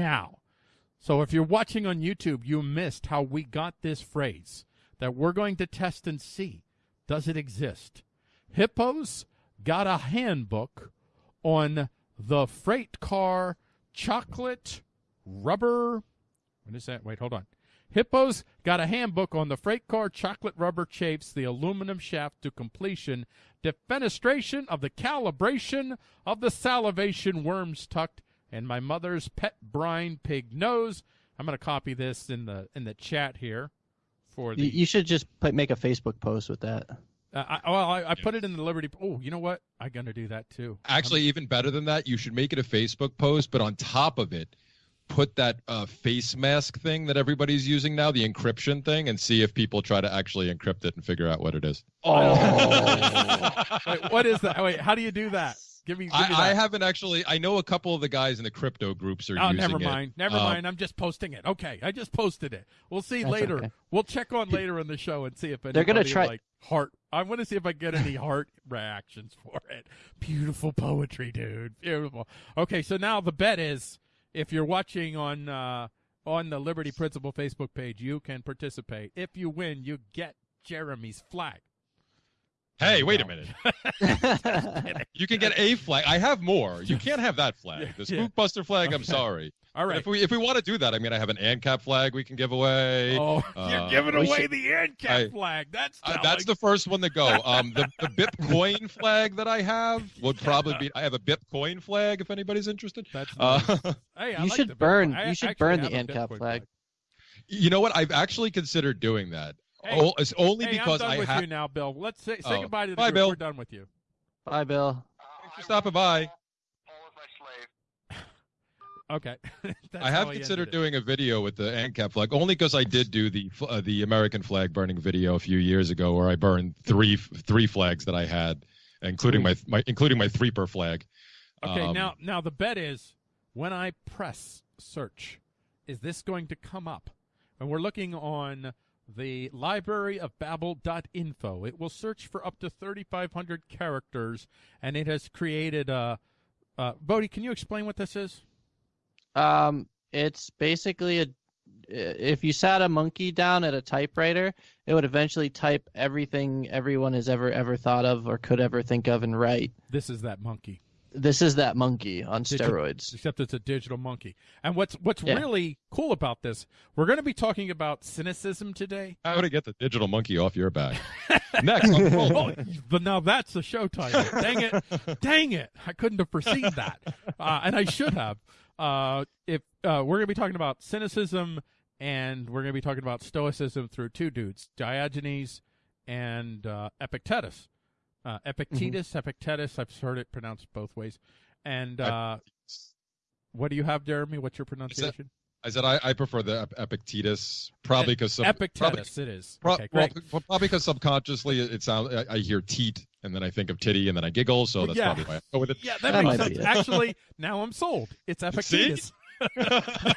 now. So if you're watching on YouTube, you missed how we got this phrase that we're going to test and see. Does it exist? Hippos got a handbook on the freight car chocolate rubber. What is that? Wait, hold on. Hippos got a handbook on the freight car chocolate rubber chafes, the aluminum shaft to completion, defenestration of the calibration of the salivation worms tucked, and my mother's pet brine pig nose. I'm going to copy this in the in the chat here for the. You, you should just put, make a Facebook post with that. Uh, I, well, I, I put it in the Liberty. Oh, you know what? I'm going to do that too. Actually, even better than that, you should make it a Facebook post, but on top of it, put that uh, face mask thing that everybody's using now, the encryption thing, and see if people try to actually encrypt it and figure out what it is. Oh, wait, what is that? Wait, how do you do that? Give me. Give me I, I, haven't actually. I know a couple of the guys in the crypto groups are Oh, using never it. mind. Never Um, mind. I'm just posting it. Okay, I just posted it. We'll see later. okay. We'll check on later in the show and see if They're gonna try- like heart. I want to see if I get any heart reactions for it. Beautiful poetry, dude. Beautiful. Okay, so now the bet is if you're watching on uh, on the Liberty Principle Facebook page, you can participate. If you win, you get Jeremy's flag. Hey, wait a minute. You can get a flag. I have more. You can't have that flag. The Yeah. Spookbuster flag. I'm sorry. All right. But. If we if we want to do that, I mean, I have an ANCAP flag we can give away. Oh, you're Uh, giving away should- the ANCAP I- flag. That's Uh, that's the first one to go. Um, the, the Bitcoin flag that I have would probably be. I have a Bitcoin flag if anybody's interested. That's Uh, Hey, I You like should the Bitcoin. burn- I you should actually burn the a ANCAP Bitcoin flag. you know what? I've actually considered doing that. Hey, oh, it's only hey, because I'm done I with have. you now, Bill. Let's say, say Oh. goodbye to the Bye, group. Bill. We're done with you. Bye, Bill. Thanks for stopping by. Okay. That's I have considered ended it. doing a video with the ANCAP flag, only because I did do the uh, the American flag burning video a few years ago, where I burned three three flags that I had, including my my including my threeper flag. Okay, Um, now now the bet is when I press search, is this going to come up? And we're looking on the library of babel.info. It will search for up to 3,500 characters, and it has created a. Uh, Bodie, can you explain what this is? Um, it's basically a. If you sat a monkey down at a typewriter, it would eventually type everything everyone has ever ever thought of or could ever think of and write. This is that monkey. This is that monkey on Digi- steroids. except it's a digital monkey. And what's what's Yeah. really cool about this, we're going to be talking about cynicism today. How to get the digital monkey off your back? Next, on the phone. Oh, but now that's the show title. Dang it! Dang it! I couldn't have perceived that, uh, and I should have. Uh, if uh, we're going to be talking about cynicism, and we're going to be talking about stoicism through two dudes, Diogenes and uh, Epictetus. Uh, Epictetus, Epictetus. I've heard it pronounced both ways. And uh, what do you have, Jeremy? What's your pronunciation? I said I, I prefer the Ep- Epictetus, probably because some probably, it is. pro- okay, well, great. p- probably because subconsciously it, it sounds. I, I hear teat and then I think of titty and then I giggle, so that's yeah. probably why I go with it. Yeah, that, That makes sense. Actually, now I'm sold. It's Epictetus.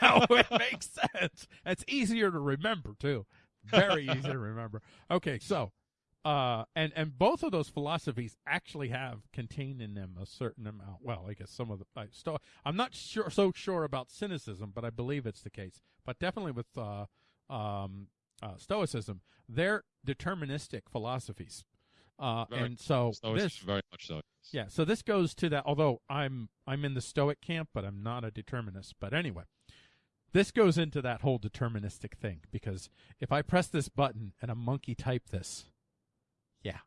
now it makes sense. It's easier to remember too. Very easy to remember. Okay, so uh and and both of those philosophies actually have contained in them a certain amount. Well, I guess some of the I sto- I'm not sure so sure about cynicism, but I believe it's the case. But definitely with uh um uh, stoicism, they're deterministic philosophies. Uh, Very- and so So this very much so. yeah, so this goes to that. Although I'm I'm in the Stoic camp, but I'm not a determinist. But anyway, this goes into that whole deterministic thing because if I press this button and a monkey type this, yeah,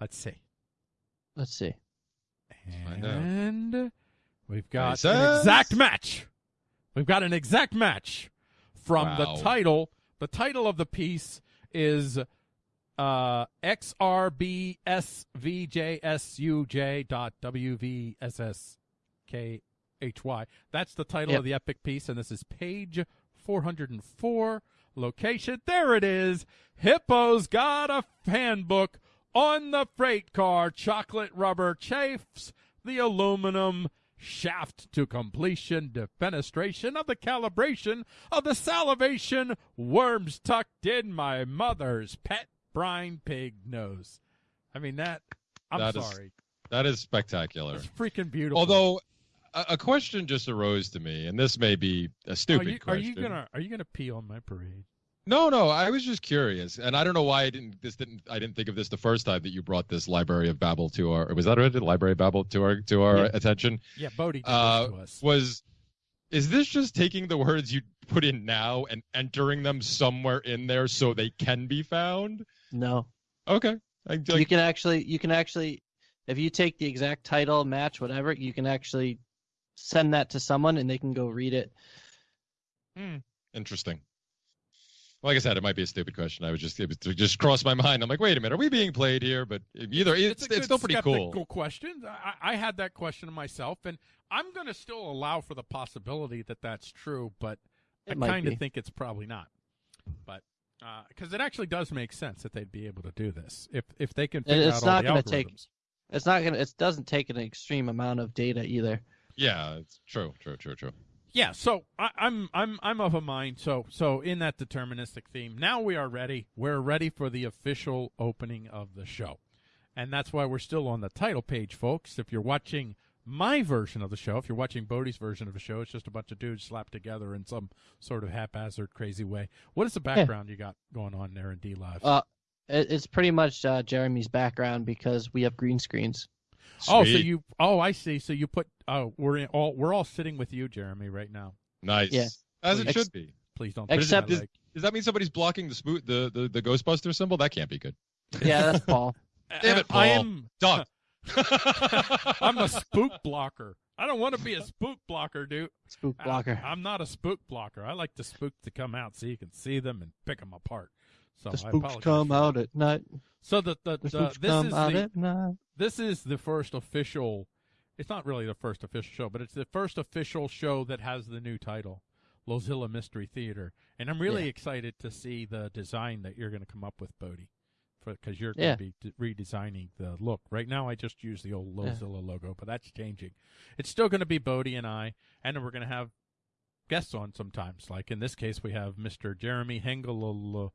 let's see, Let's see. find out. and we've got Nice. an exact match. We've got an exact match from Wow. the title. The title of the piece is uh, XRBSVJSUJ dot WVSSKHY. That's the title Yep. of the epic piece, and this is page 404. Location, there it is. Hippo's got a handbook on the freight car. Chocolate rubber chafes the aluminum shaft to completion, defenestration of the calibration of the salivation worms tucked in my mother's pet brine pig nose. I mean that. I'm That is- sorry. That is spectacular. It's freaking beautiful. Although a, a question just arose to me, and this may be a Are stupid you, are question. you gonna are you gonna pee on my parade? No, no, I was just curious, and I don't know why I didn't. This didn't. I didn't think of this the first time that you brought this Library of Babel to our. Was that right? Library of Babel to our to our Yeah. attention. Yeah, Bodie Uh, to us. Was is this just taking the words you put in now and entering them somewhere in there so they can be found? No, Okay. I, you can actually you can actually if you take the exact title, match, whatever, you can actually send that to someone and they can go read it. Hmm. interesting. Like I said, it might be a stupid question. I was just it just crossed my mind. I'm like, wait a minute, are we being played here? But either it's a it's, still pretty cool. question. I, I had that question myself, and I'm going to still allow for the possibility that that's true, but It I kind of think it's probably not. But uh, because it actually does make sense that they'd be able to do this if if they can figure it's out not all the gonna algorithms. take- It's not gonna. It doesn't take an extreme amount of data either. Yeah, it's true, true, true, true. Yeah, so I, I'm I'm I'm of a mind. So so in that deterministic theme, now we are ready. We're ready for the official opening of the show, and that's why we're still on the title page, folks. If you're watching my version of the show, if you're watching Bodie's version of the show, it's just a bunch of dudes slapped together in some sort of haphazard, crazy way. What is the background you got going on there in D Live? Uh, it's pretty much uh, Jeremy's background because we have green screens. Oh, so you oh I see. So you put oh we're in, all we're all sitting with you, Jeremy, right now. nice. Yeah. As it Ex- should be. Please don't. Except touch is- leg. Does that mean somebody's blocking the spoot the, the the Ghostbuster symbol? That can't be good. Yeah, that's Paul. Damn it, Paul. I am Dog. I'm a spook blocker. I don't want to be a spook blocker, dude. Spook blocker. I'm not a spook blocker. I like the spook to come out so you can see them and pick them apart. So The I spooks come out at night. So the, the, The the this is the this is the first official. It's not really the first official show, but it's the first official show that has the new title, Lozilla Mystery Theater, and I'm really Yeah. excited to see the design that you're going to come up with, Bodie, because you're Yeah. going to be d- redesigning the look. Right now, I just use the old Yeah. Lozilla logo, but that's changing. It's still going to be Bodie and I, and then we're going to have guests on sometimes. Like in this case, we have Mr. Jeremy Hengel.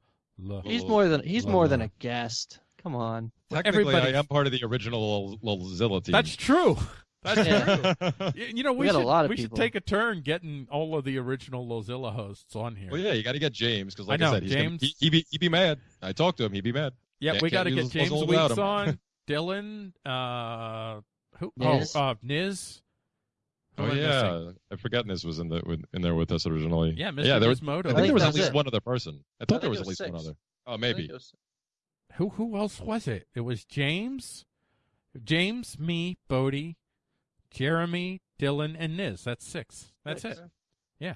He's more than he's more than a guest. Come on. Technically, everybody- I am part of the original Lozilla team. That's true. That's Yeah. true. You know, we, We got a should lot of we should take a turn getting all of the original Lozilla hosts on here. well, yeah, you got to get James because, like I know, said, he's gonna- James- he, he be he be mad. I talked to him. He'd be mad. Yeah, we got to get James Lozilla without Weeks on. Dylan, uh, who? Niz. Oh, uh, Niz. Who Oh am missing? yeah, I forgot Niz was in the in there with us originally. Yeah, Mr. Yeah, there was. Gizmodo. I I think there was at least it. one other person. I thought I there think was at was least one other. Oh, maybe. Who who else was it? It was James, James, me, Bodie, Jeremy, Dylan, and Niz. That's six. That's it. Yeah,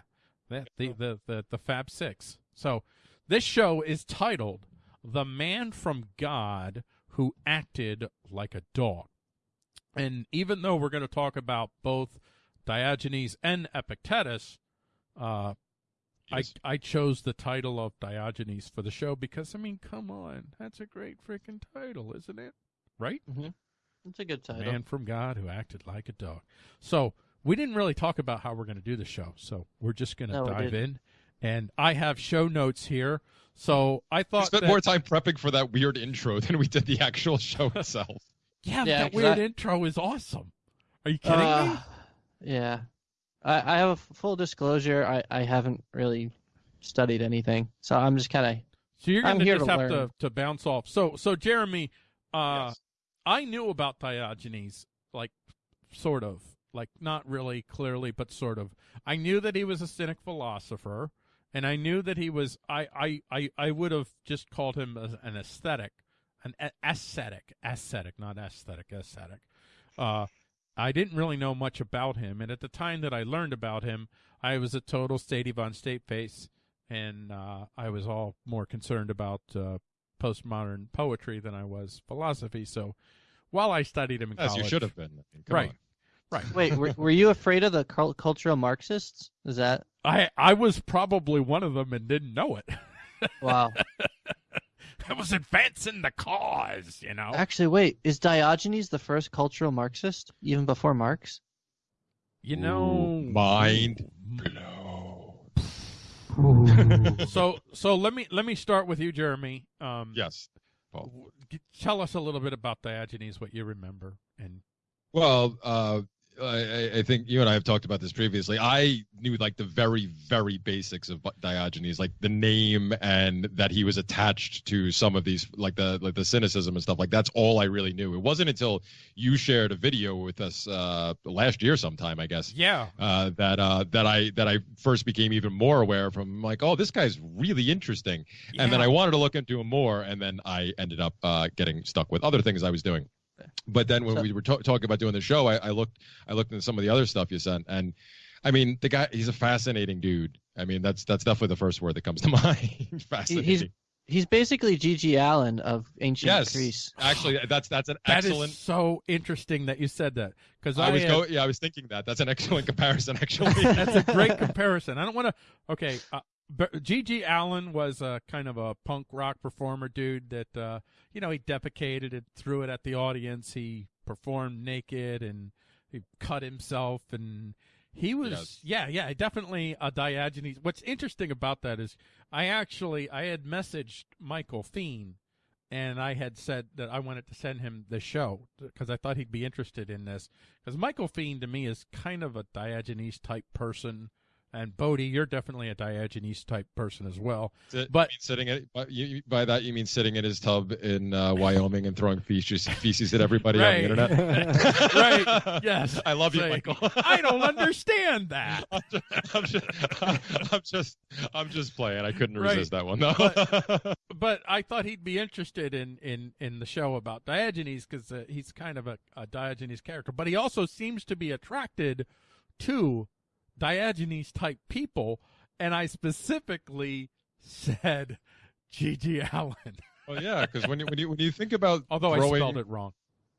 that the, the the the Fab Six. So this show is titled "The Man from God Who Acted Like a Dog," and even though we're going to talk about both Diogenes and Epictetus, uh, Yes. I I chose the title of Diogenes for the show because I mean, come on, that's a great freaking title, isn't it? Right? It's a good title. Man from God who acted like a dog. So we didn't really talk about how we're going to do the show, so we're just going to No, dive in. And I have show notes here, so I We thought spent that, more time prepping for that weird intro than we did the actual show itself. Yeah, Yeah, that 'cause weird I- intro is awesome. Are you kidding me? Uh, Yeah. I, I have a full disclosure. I, I haven't really studied anything, so I'm just kind of So you're I'm going to here just to have learn. to to bounce off. So so Jeremy, uh, Yes. I knew about Diogenes, like sort of, like not really clearly, but sort of. I knew that he was a cynic philosopher, and I knew that he was. I I I, I would have just called him an aesthetic, an a- ascetic, ascetic, not aesthetic, ascetic. Uh, I didn't really know much about him, and at the time that I learned about him, I was a total Stady Von State face, and uh, I was all more concerned about uh, postmodern poetry than I was philosophy. So while I studied him in As college, you should have been. Come Right. on. Right? wait. Were, were you afraid of the cultural Marxists? Is that I I was probably one of them and didn't know it. wow? I was advancing the cause, you know. Actually, wait. Is Diogenes the first cultural Marxist, even before Marx? You know, Ooh, mind blow. so so let me let me start with you, Jeremy. Um, Yes. w- g- Tell us a little bit about Diogenes, what you remember, and Well, uh, I, I think you and I have talked about this previously. I knew like the very, very basics of Diogenes, like the name and that he was attached to some of these, like the like the cynicism and stuff. Like that's all I really knew. It wasn't until you shared a video with us uh, last year, sometime I guess. Yeah. Uh, that uh, that I that I first became even more aware from like, oh, this guy's really interesting, and then I wanted to look into him more, and then I ended up uh, getting stuck with other things I was doing. But then when So- we were ta- talking about doing the show, I, I looked I looked into some of the other stuff you sent, and I mean the guy he's a fascinating dude. I mean that's that's definitely the first word that comes to mind. fascinating. He's He's basically G.G. Allen of ancient yes, Greece. actually that's that's an That is excellent. so interesting that you said that because I, I was had- go yeah I was thinking that that's an excellent comparison actually. That's a great comparison. I don't want to. Okay, uh, but G.G. Allen was a kind of a punk rock performer dude that uh, you know he defecated and threw it at the audience. He performed naked and he cut himself and he was yeah yeah definitely a Diogenes. What's interesting about that is I actually I had messaged Michael Fiend and I had said that I wanted to send him the show because I thought he'd be interested in this. Because Michael Fiend to me is kind of a Diogenes type person, and Bodie, you're definitely a Diogenes type person as well. But- you sitting at, by- you, by that you mean sitting in his tub in uh, Wyoming and throwing feces, feces at everybody Right. on the internet. Right. Yes. I love you, Say, Michael. I don't understand that. I'm just, I'm just, I'm just, I'm just playing. I couldn't Right. resist that one. No. But I thought he'd be interested in in in the show about Diogenes because uh, he's kind of a, a Diogenes character. But he also seems to be attracted to Diogenes type people, and I specifically said G.G. Allen, well, yeah, because when you when you when you think about although I throwing, spelled it wrong.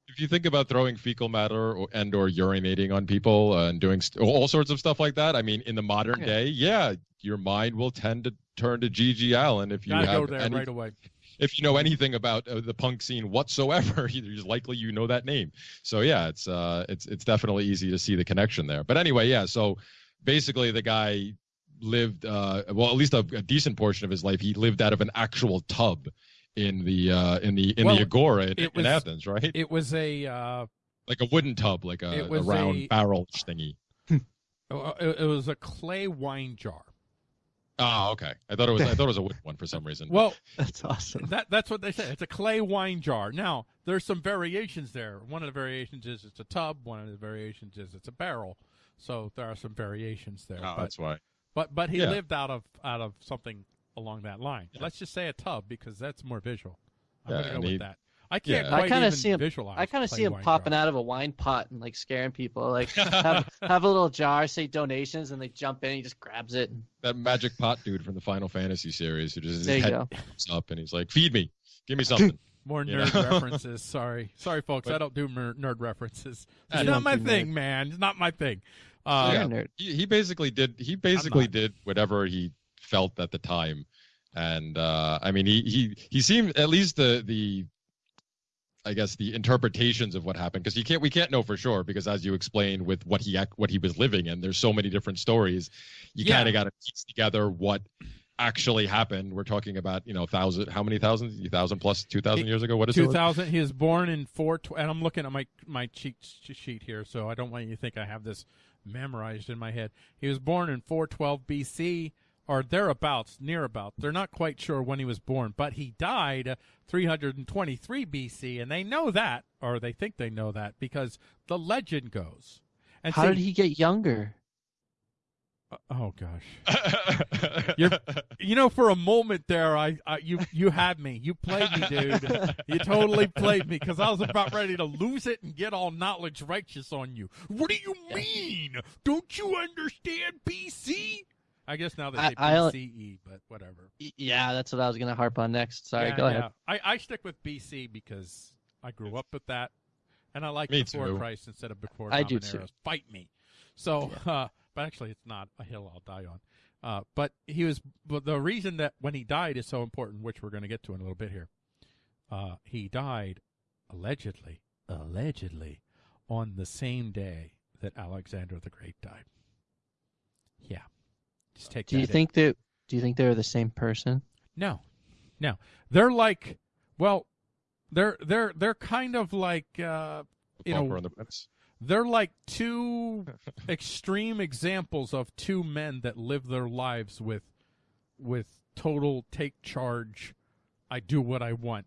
if you think about throwing fecal matter or, and or urinating on people uh, and doing st- all sorts of stuff like that, I mean, in the modern Yeah. day, yeah, your mind will tend to turn to G.G. Allen if you Gotta have go there any, right away. if you know anything about uh, the punk scene whatsoever, it's likely you know that name. So yeah, it's uh, it's it's definitely easy to see the connection there. But anyway, yeah. So basically, the guy lived uh, well, at least a, a decent portion of his life. He lived out of an actual tub in the uh, in the in Well, the Agora in, it in was- Athens, right? It was a uh, like a wooden tub, like a, a round a- barrel thingy. uh, it, it was a clay wine jar. Oh, okay. I thought it was I thought it was a wooden one for some reason. Well, That's awesome. That that's what they say. It's a clay wine jar. Now there's some variations there. One of the variations is it's a tub. One of the variations is it's a barrel. So there are some variations there. oh, but, that's why. but but he yeah. lived out of out of something along that line. Yeah. Let's just say a tub because that's more visual. I'm Yeah, gonna go and with he- that. I can't Yeah. quite I kinda see him- visualize. I kind of see him popping jar. out of a wine pot and like scaring people. Like have have a little jar, say donations, and they jump in. He just grabs it. That magic pot dude from the Final Fantasy series who just his head go. pops up and he's like, "Feed me, give me something." More nerd references. Sorry, sorry, folks. But- I don't do mer- nerd references. I It's don't my thing, nerd. man. It's not my thing. Uh, yeah. he, he basically did he basically did whatever he felt at the time. And uh i mean he he he seemed at least the the i guess the interpretations of what happened because you can't we can't know for sure because as you explained with what he what he was living in there's so many different stories. You Yeah. kind of got to piece together what actually happened. We're talking about you know thousand how many thousands? Thousand plus two thousand years ago? What is two thousand? he was born in 4 tw- and i'm looking at my my cheat sheet here so i don't want you to think i have this memorized in my head. He was born in 412 bc or thereabouts near about they're not quite sure when he was born but he died 323 bc and they know that or they think they know that because the legend goes. And How see- did he get younger? Oh gosh You're- you know for a moment there i, I you you had me you played me dude You totally played me because I was about ready to lose it and get all knowledge righteous on you. What do you mean? Don't you understand BC? I guess now they I- say I- BCE, but whatever. Yeah, that's what I was gonna harp on next. Sorry, Yeah, go ahead. I, I stick with BC because I grew up with that, and I like Me before too. Christ instead of before I do too. Fight me. So, uh, but actually, it's not a hill I'll die on. Uh, but he was. But the reason that when he died is so important, which we're going to get to in a little bit here. Uh, he died allegedly, allegedly, on the same day that Alexander the Great died. Yeah, just take. Do you in. think that? Do you think they're the same person? No, no. They're like, well, they're they're they're kind of like, uh, you know, and the Prince. They're like two extreme examples of two men that live their lives with with total take charge. I do what I want.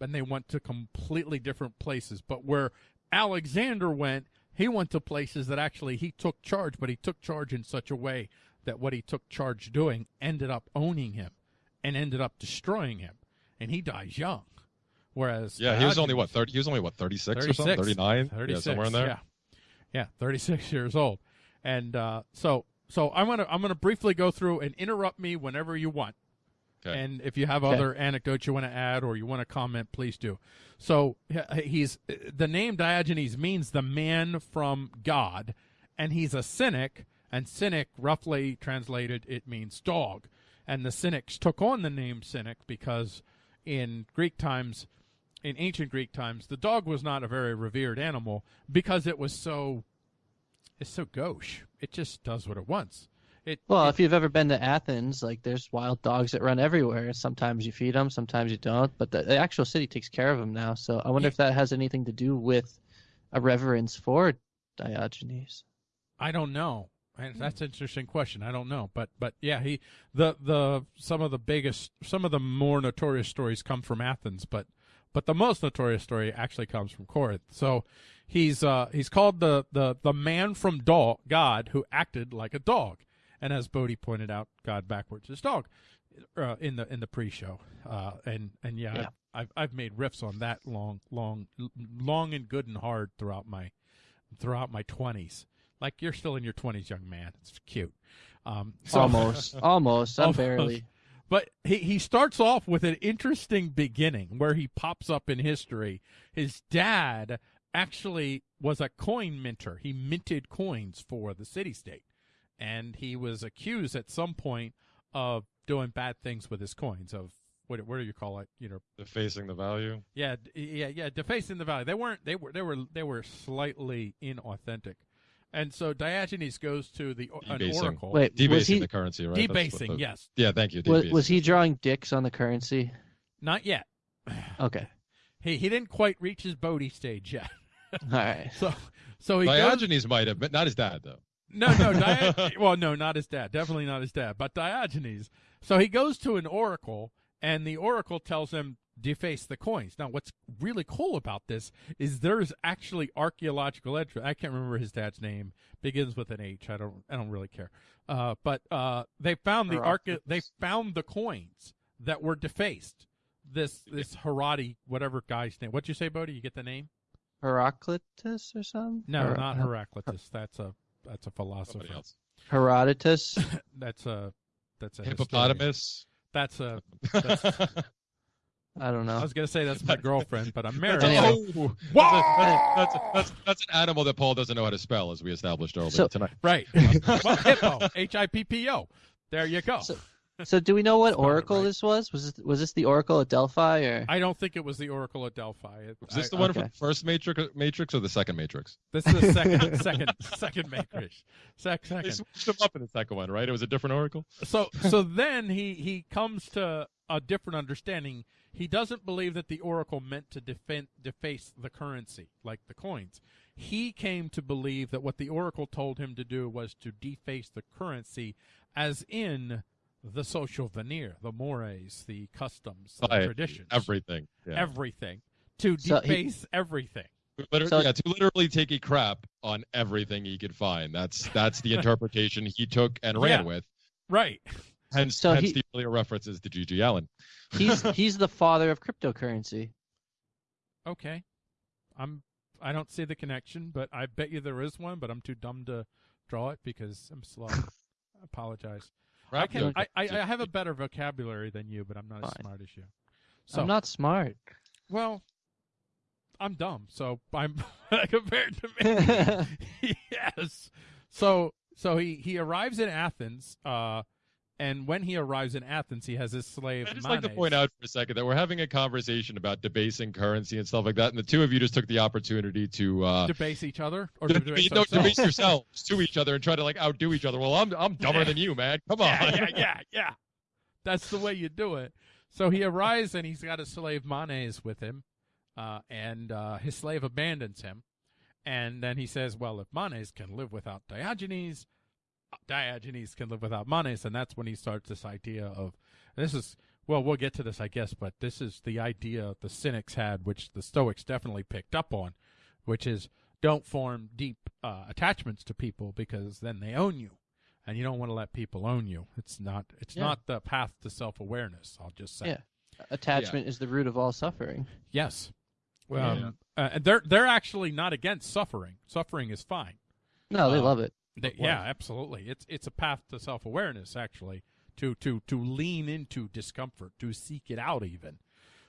And they went to completely different places. But where Alexander went, he went to places that actually he took charge, but he took charge in such a way that what he took charge doing ended up owning him and ended up destroying him. And he dies young. Whereas Yeah, he was only what thirty. He was only what thirty six or 36, something, thirty nine, 36, yeah, somewhere in there. Yeah, yeah, 36 years old. And uh, so, so I'm gonna I'm gonna briefly go through and interrupt me whenever you want. Okay. And if you have Okay. other anecdotes you want to add or you want to comment, please do. So he's the name Diogenes means the man from God, and he's a cynic. And cynic, roughly translated, it means dog. And the cynics took on the name cynic because in Greek times, in ancient Greek times, the dog was not a very revered animal because it was so it's so gauche. It just does what it wants. It Well, it- if you've ever been to Athens, like there's wild dogs that run everywhere. Sometimes you feed them, sometimes you don't. But the, the actual city takes care of them now. So I wonder Yeah. if that has anything to do with a reverence for Diogenes. I don't know. And hmm. that's an interesting question. I don't know, but but yeah, he the the some of the biggest, some of the more notorious stories come from Athens, but but the most notorious story actually comes from Corinth. So he's uh he's called the the the man from dog, God who acted like a dog, and as Bodie pointed out, God backwards is dog, uh, in the in the pre-show, uh and and yeah, Yeah. I've I've made riffs on that long long long and good and hard throughout my throughout my twenties. Like you're still in your twenties, young man. It's cute. Um, so- almost, almost. I'm Almost. barely. But he, he starts off with an interesting beginning where he pops up in history. His dad actually was a coin minter. He minted coins for the city state. And he was accused at some point of doing bad things with his coins, of what what do you call it? You know, Defacing the value. yeah, yeah, yeah, defacing the value. They weren't. They were. They were. They were slightly inauthentic, and so Diogenes goes to the an Debasing. oracle. Wait, was Debasing he the currency, right? That's what debasing. the- yes, Yeah, thank you. was, was he drawing dicks on the currency? not yet. Okay, He he didn't quite reach his Bodie stage yet. all right. So so he goes. Diogenes might have, but not his dad though. No, no, Dio- well, no, not his dad. Definitely not his dad, but Diogenes. So he goes to an oracle, and the oracle tells him deface the coins. Now, what's really cool about this is there's actually archaeological evidence. I can't remember his dad's name. Begins with an H. I don't. I don't really care. Uh, but uh, they found the arche- They found the coins that were defaced. This this Herati, whatever guy's name. What'd you say, Bodie? You get the name? Heraclitus or something? No, Her- not Heraclitus. That's a that's a philosopher. Somebody else. Herodotus. That's a that's a historian. Hippopotamus. That's a. That's, I don't know. I was gonna say that's my girlfriend, but I'm married. Anyway. Oh, that's, a- that's, that's, that's an animal that Paul doesn't know how to spell, as we established earlier So- tonight. Right. well, hippo. H i p p o. There you go. So- So do we know what Spell oracle right. this was? Was this, was this the oracle at Delphi or? I don't think it was the Oracle of Delphi. It- Is this I- the one okay. from the first Matrix, Matrix or the second Matrix? This is the second, second, second matrix. Sec, They switched them up in the second one, right? It was a different oracle. So, so then he he comes to a different understanding. He doesn't believe that the Oracle meant to defend, deface the currency, like the coins. He came to believe that what the Oracle told him to do was to deface the currency, as in the social veneer, the mores, the customs, the Right. traditions, Everything. Yeah. everything, to So he- deface everything. Literally, So- yeah, to literally take a crap on everything he could find. That's that's the interpretation he took and ran Yeah. with. Right. Hence, So hence he- the earlier references to G.G. Allen. He's he's the father of cryptocurrency. Okay. I'm. I don't see the connection, but I bet you there is one. But I'm too dumb to draw it because I'm slow. I apologize. I can. I, I, I have a better vocabulary than you, but I'm not as smart as you. So I'm not smart. well. I'm dumb, so I'm compared to me. yes. So so he he arrives in Athens, uh, and when he arrives in Athens, he has his slave. I just like to point out for a second that we're having a conversation about debasing currency and stuff like that, and the two of you just took the opportunity to uh, debase each other or debase no, debase yourselves to each other and try to like outdo each other. Well, I'm I'm dumber Yeah. than you, man. Come on. yeah, yeah, yeah, yeah. That's the way you do it. So he arrives and he's got a slave Manes with him, uh, and uh, his slave abandons him, And then he says, well, if Manes can live without Diogenes, Diogenes can live without Manes. And that's when he starts this idea of this is, well, we'll get to this, I guess, but this is the idea the Cynics had, which the Stoics definitely picked up on, which is don't form deep uh, attachments to people because then they own you. And you don't want to let people own you. It's not. It's Yeah. not the path to self awareness. I'll just say. Yeah. Attachment is the root of all suffering. Yes. Yeah. Um, uh, and they're they're actually not against suffering. Suffering is fine. No, they Uh, love it. They, yeah, absolutely. It's it's a path to self awareness actually to to to lean into discomfort to seek it out even.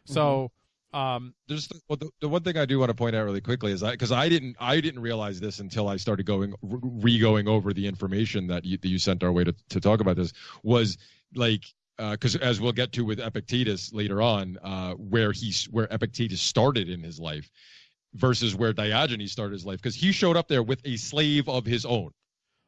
So um, There's the, well, the, the one thing I do want to point out really quickly is I because I didn't I didn't realize this until I started going re going over the information that you, that you sent our way to to talk about this was like because as we'll get to with Epictetus later on uh, where he's where Epictetus started in his life versus where Diogenes started his life because he showed up there with a slave of his own.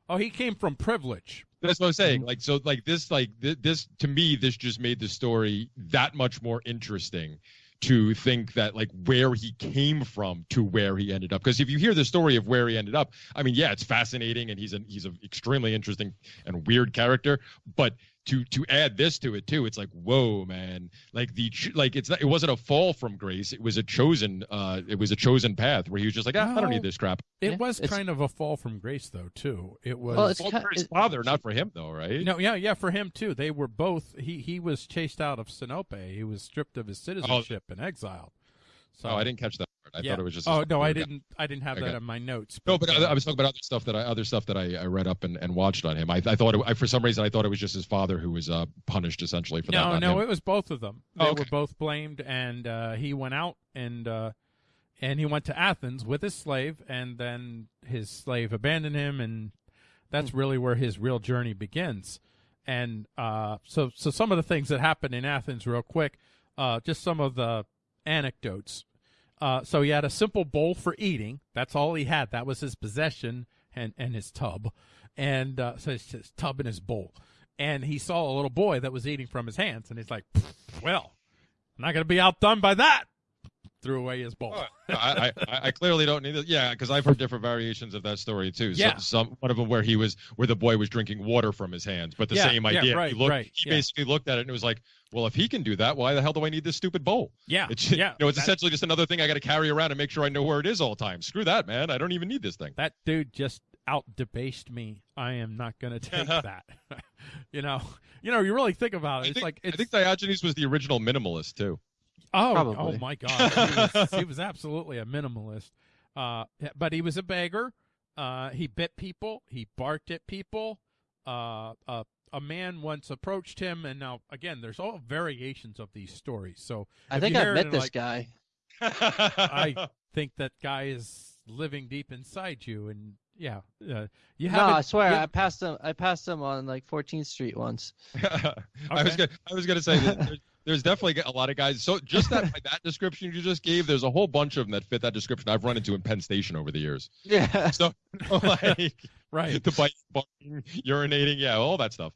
Oh, he came from privilege. That's what I'm saying. Mm-hmm. Like so, like this, like th- this to me, this just made the story that much more interesting. To think that like where he came from to where he ended up, because if you hear the story of where he ended up, I mean, yeah, it's fascinating, and he's an he's an extremely interesting and weird character. But to to add this to it too, it's like whoa, man! Like the like it's not, it wasn't a fall from grace; it was a chosen uh it was a chosen path where he was just like, ah, I don't need this crap. It Yeah, was kind of a fall from grace though too. It was Well, it's Well, ki- for his it- father, not for him though, right? No, yeah, yeah, for him too. They were both. He he was chased out of Sinope. He was stripped of his citizenship and exiled. So Oh, I didn't catch that. I yeah. thought it was just. Oh no, I didn't. I didn't have Okay. that in my notes. No, but uh, I, was talking about other stuff that I other stuff that I, I read up and, and watched on him. I, I thought it, I, for some reason I thought it was just his father who was uh, punished essentially for that. no, no, it was both of them. They Oh, okay. were both blamed, and uh, he went out and uh, and he went to Athens with his slave, and then his slave abandoned him, and that's Hmm. really where his real journey begins. And uh, so, so some of the things that happened in Athens, real quick, uh, just some of the anecdotes. Uh, so he had a simple bowl for eating. That's all he had. That was his possession and, and his tub. And uh, so it's his tub and his bowl. And he saw a little boy that was eating from his hands. And he's like, well, I'm not going to be outdone by that. Threw away his bowl. I, I, I clearly don't need it. Yeah, because I've heard different variations of that story too. So- Yeah. some one of them where he was where the boy was drinking water from his hands, but the Yeah, same yeah, idea. right, he looked, right, he yeah. basically looked at it and it was like, well, if he can do that, why the hell do I need this stupid bowl? yeah. It's yeah. you know, it's that, essentially just another thing I got to carry around and make sure I know where it is all the time. Screw that, man. I don't even need this thing. that dude just out debased me. I am not going to take that. you know, you know, you really think about it. I It's think, like, I think Diogenes was the original minimalist too. Oh, Probably. oh my God, he was, he was absolutely a minimalist. Uh, but he was a beggar. Uh, he bit people. He barked at people. Uh, uh, a man once approached him, and now again, there's all variations of these stories. So I think I've it met this like, guy. I think that guy is living deep inside you, and yeah, uh, you No. I swear, yeah. I passed him. I passed him on like 14th Street once. I was gonna, I was gonna say that there's, there's definitely a lot of guys. So just that by that description you just gave, there's a whole bunch of them that fit that description. I've run into in Penn Station over the years. Yeah. So like right. the bite, barking, urinating, yeah, all that stuff.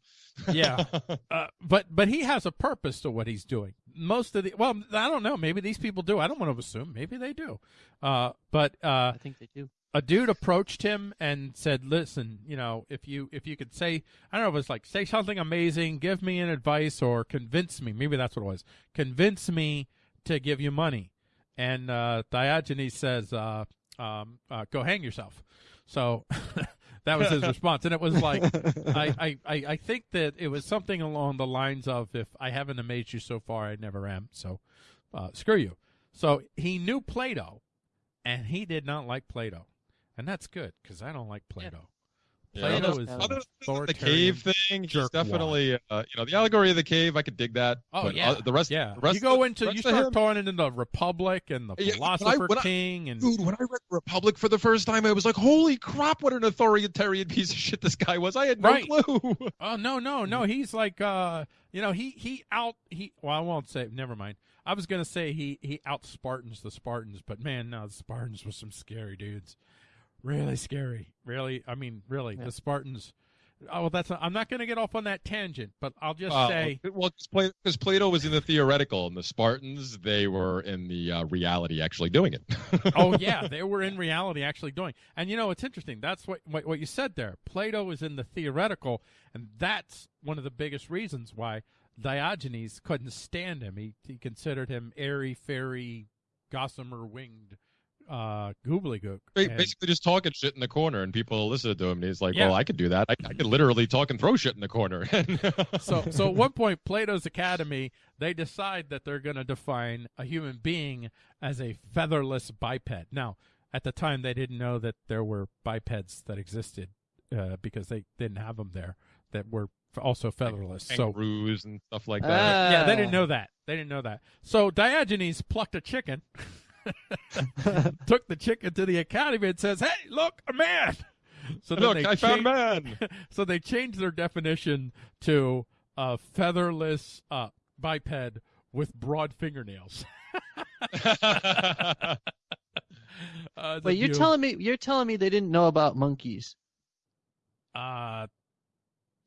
Yeah. Uh, but but he has a purpose to what he's doing. Most of the well, I don't know. Maybe these people do. I don't want to assume. Maybe they do. Uh, but uh, I think they do. A dude approached him and said, "Listen, you know, if you if you could say, I don't know, if was like say something amazing, give me an advice, or convince me. Maybe that's what it was. Convince me to give you money." And uh, Diogenes says, uh, um, uh, "Go hang yourself." So that was his response, and it was like, I, I, I, I think that it was something along the lines of, "If I haven't amazed you so far, I never am." So, uh, screw you. So he knew Plato, and he did not like Plato, and that's good because I don't like Plato. Yeah. Plato Other- is Other than the cave thing, he's definitely, uh, you know, the allegory of the cave. I could dig that. Oh but, yeah, uh, the rest, yeah. the rest you go of, into you start him- throwing into the Republic and the Yeah, when I- Philosopher when I- King and Dude, when I read Republic for the first time, I was like, "Holy crap! What an authoritarian piece of shit this guy was! I had no Right. clue." Oh no, no, no. He's like uh you know, he he out he well I won't say never mind. I was gonna say he he out Spartans the Spartans, but man, no, the Spartans were some scary dudes. Really scary. Really I mean, really, Yeah. the Spartans Oh, well, that's. I'm not going to get off on that tangent, but I'll just Uh, say. well, because Plato was in the theoretical, and the Spartans they were in the uh, reality, actually doing it. oh yeah, they were in reality actually doing. And you know, it's interesting. That's what, what what you said there. Plato is in the theoretical, and that's one of the biggest reasons why Diogenes couldn't stand him. He he considered him airy fairy, gossamer winged, uh, goobledygook. Ba- And- Basically, just talking shit in the corner, and people listen to him. And he's like, Yeah. "Well, I could do that. I, I could literally talk and throw shit in the corner." so so at one point plato's academy they decide that they're going to define a human being as a featherless biped now at the time they didn't know that there were bipeds that existed uh, because they didn't have them there that were also featherless so kangaroos and stuff like that. yeah they didn't know that they didn't know that so diogenes plucked a chicken took the chicken to the academy and says hey look a man so Look, they I found changed- man. so they changed their definition to a featherless uh, biped with broad fingernails. Uh, Wait, you're view- telling me you're telling me they didn't know about monkeys? Uh,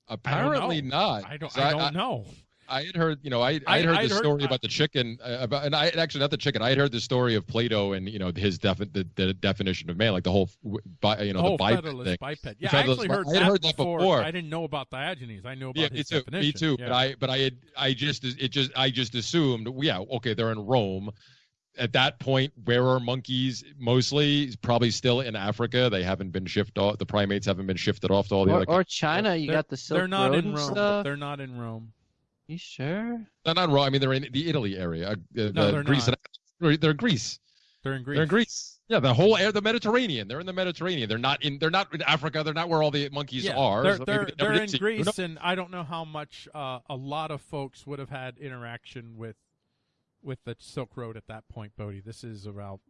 Apparently know. not. I don't. 'cause I don't know. I had heard, you know, I I I- had heard I'd the story I- about the chicken, uh, about, and I actually not the chicken. I had heard the story of Plato and you know his defi- the, the definition of man, like the whole, w- bi, you know, oh, the biped thing. biped. Yeah, I actually bi- heard, I had that, heard that before. before. I didn't know about Diogenes. I knew about Yeah, his me too. definition. Me too. Yeah. But I, but I had, I just, it just, I just assumed, yeah, okay, they're in Rome. At that point, where are monkeys mostly? Probably still in Africa. They haven't been shifted off. The primates haven't been shifted off to all the Or, other. or China, you They're- got the Silk They're not Road in Rome. stuff. They're not in Rome. You sure? they're not wrong. I mean, they're in the Italy area. Uh, the, No, they're Greece not. And, they're in Greece. They're in Greece. They're in Greece. Yeah, the whole air, the Mediterranean. They're in the Mediterranean. They're not in. They're not in Africa. They're not where all the monkeys Yeah, are. they're, So they're, they they're in see- Greece, and I don't know how much uh, a lot of folks would have had interaction with with the Silk Road at that point, Bodie. This is about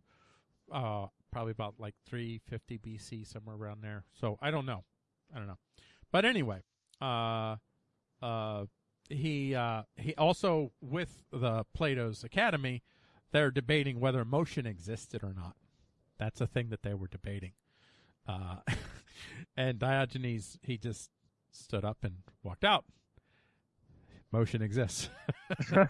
uh, probably about like 350 BC, somewhere around there. So I don't know, I don't know. But anyway, uh, uh, he uh, he also with the Plato's Academy, they're debating whether motion existed or not. That's a thing that they were debating. Uh, and Diogenes, he just stood up and walked out. Motion exists.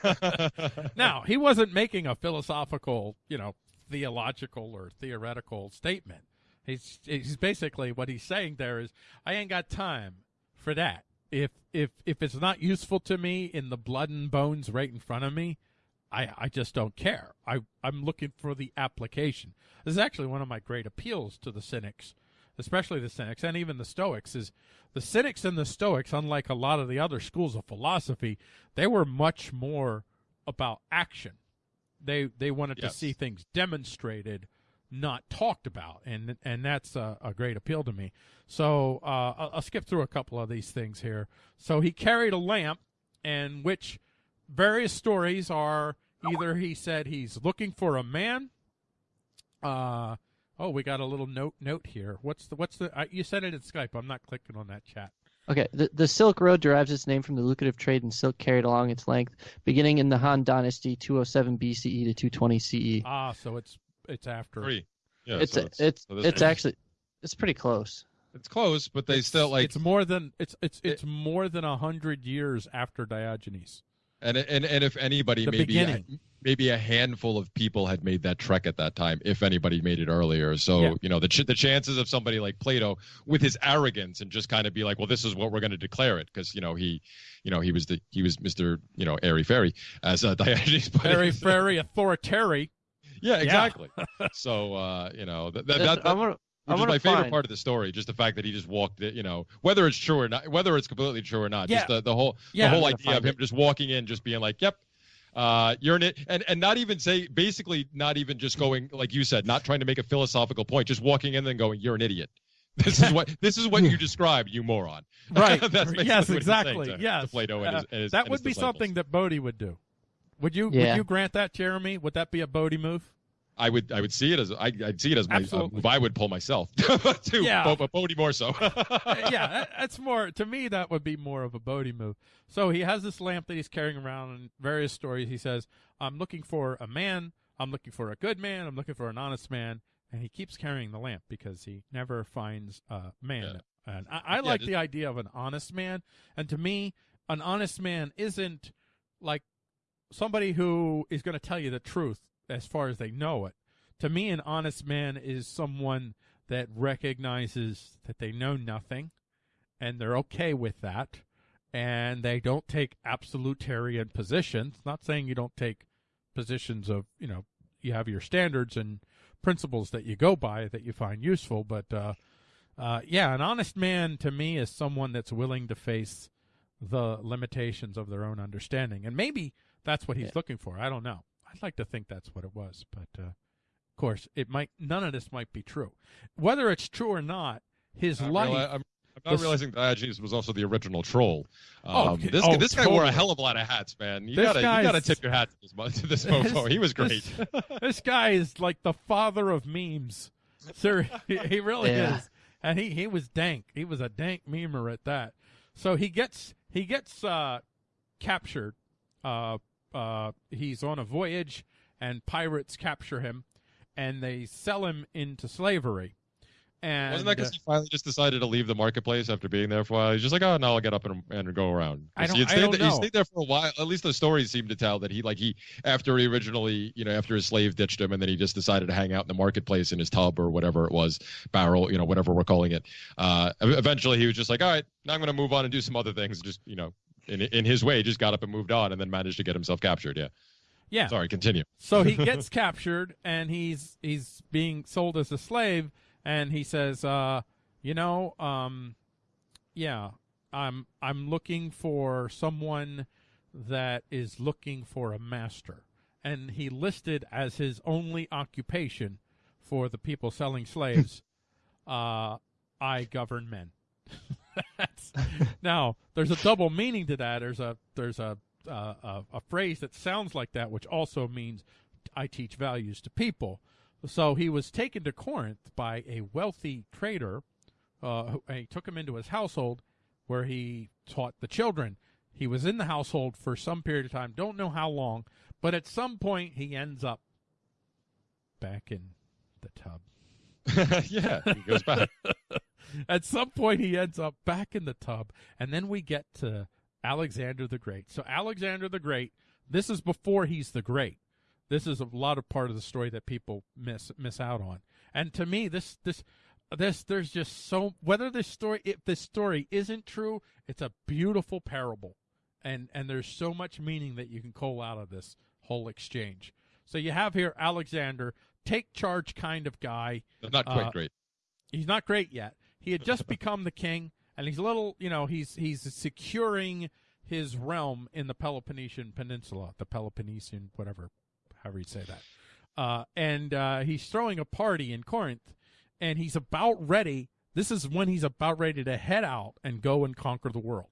now, he wasn't making a philosophical, you know, theological or theoretical statement. He's he's basically what he's saying there is I ain't got time for that. If if if it's not useful to me in the blood and bones right in front of me, I I just don't care. I I'm looking for the application. This is actually one of my great appeals to the cynics, especially the cynics and even the stoics is the cynics and the stoics unlike a lot of the other schools of philosophy, they were much more about action. They they wanted Yes. to see things demonstrated, not talked about, and and that's a, a great appeal to me. So uh, I'll, I'll skip through a couple of these things here. So he carried a lamp, and which various stories are either he said he's looking for a man. Uh oh, we got a little note note here. What's the what's the? Uh, you said it in Skype. I'm not clicking on that chat. Okay, the, the Silk Road derives its name from the lucrative trade in silk carried along its length, beginning in the Han Dynasty, 207 BCE to 220 CE. Ah, so it's it's after. Three. Yeah, it's so it's so it's actually it's pretty close. it's close, but they still like it's more than it's it's it's more than a hundred years after Diogenes. And and and if anybody, The maybe beginning. maybe a handful of people had made that trek at that time, if anybody made it earlier. So Yeah. you know the ch- the chances of somebody like Plato with his arrogance and just kind of be like, well, this is what we're going to declare it, because you know he, you know he was the he was Mister you know airy fairy as uh, Diogenes put Very it. very authoritarian. Yeah, exactly. so uh, you know that, that, that, I'm gonna, I'm which is gonna my favorite find- part of the story, just the fact that he just walked it, you know, whether it's true or not, whether it's completely true or not, just the, the whole Yeah, the whole I'm idea of find him just walking in, just being like, "Yep, uh, you're in it," and and not even say, basically, not even just going like you said, not trying to make a philosophical point, just walking in and going, "You're an idiot." This is what this is what you described, you moron. Right. That's yes, exactly. to- yes. to Plato and his, and his- that and would his be disciples. something that Bodie would do. Would you would you grant that, Jeremy? Would that be a Bodie move? I would I would see it as I I'd see it as my uh, move I would pull myself too, Yeah. but, but Bodie more so. Uh, yeah, that's more to me. That would be more of a Bodie move. So he has this lamp that he's carrying around. In various stories, he says, "I'm looking for a man. I'm looking for a good man. I'm looking for an honest man." And he keeps carrying the lamp because he never finds a man Yeah. And I, I Yeah, like just- the idea of an honest man. And to me, an honest man isn't like somebody who is going to tell you the truth as far as they know it. To me, an honest man is someone that recognizes that they know nothing and they're okay with that and they don't take absolutarian positions. Not saying you don't take positions of, you know, you have your standards and principles that you go by that you find useful, but uh, uh, yeah, an honest man to me is someone that's willing to face the limitations of their own understanding, and maybe that's what he's Yeah. looking for. I don't know. I'd like to think that's what it was, but uh, of course, it might. None of this might be true. Whether it's true or not, his I'm, life. reali- I'm, I'm not This- realizing Diogenes was also the original troll. Oh, Um, okay. this Oh, this guy wore a hell of a lot of hats, man. You This gotta you gotta tip your hat to this, mo- to this This- mofo. He was great. This, this guy is like the father of memes. Sir, he, he really Yeah. is. And he, he was dank. He was a dank memer at that. So he gets he gets uh, captured. Uh, uh, he's on a voyage, and pirates capture him, and they sell him into slavery. And Wasn't that uh, because he finally just decided to leave the marketplace after being there for a while? He's just like, oh no, I'll get up and, and go around. I don't- he, had I stayed don't there, he stayed there for a while. At least the stories seem to tell that he like he after he originally, you know, after his slave ditched him, and then he just decided to hang out in the marketplace in his tub or whatever it was, barrel, you know, whatever we're calling it. Uh, eventually, he was just like, all right, now I'm going to move on and do some other things. Just you know, in in his way, just got up and moved on, and then managed to get himself captured. Yeah. yeah. Sorry, continue. So he gets captured and he's he's being sold as a slave and he says, uh, you know, um, yeah, I'm I'm looking for someone that is looking for a master. And he listed as his only occupation for the people selling slaves, uh, I govern men. Now, there's a double meaning to that. There's a there's a, uh, a a phrase that sounds like that, which also means I teach values to people. So he was taken to Corinth by a wealthy trader. Uh, and he took him into his household, where he taught the children. He was in the household for some period of time. Don't know how long, but at some point he ends up back in the tub. yeah, he goes back. At some point, he ends up back in the tub, and then we get to Alexander the Great. So, Alexander the Great, this is before he's the Great. This is a lot of part of the story that people miss miss out on. And to me, this this this there's just so whether this story if this story isn't true, it's a beautiful parable, and and there's so much meaning that you can cull out of this whole exchange. So you have here Alexander, take charge kind of guy Not quite Uh, great. he's not great yet. He had just become the king, and he's a little, you know, he's he's securing his realm in the Peloponnesian Peninsula, the Peloponnesian, whatever, however you say that. Uh, and uh, he's throwing a party in Corinth, and he's about ready. This is when he's about ready to head out and go and conquer the world.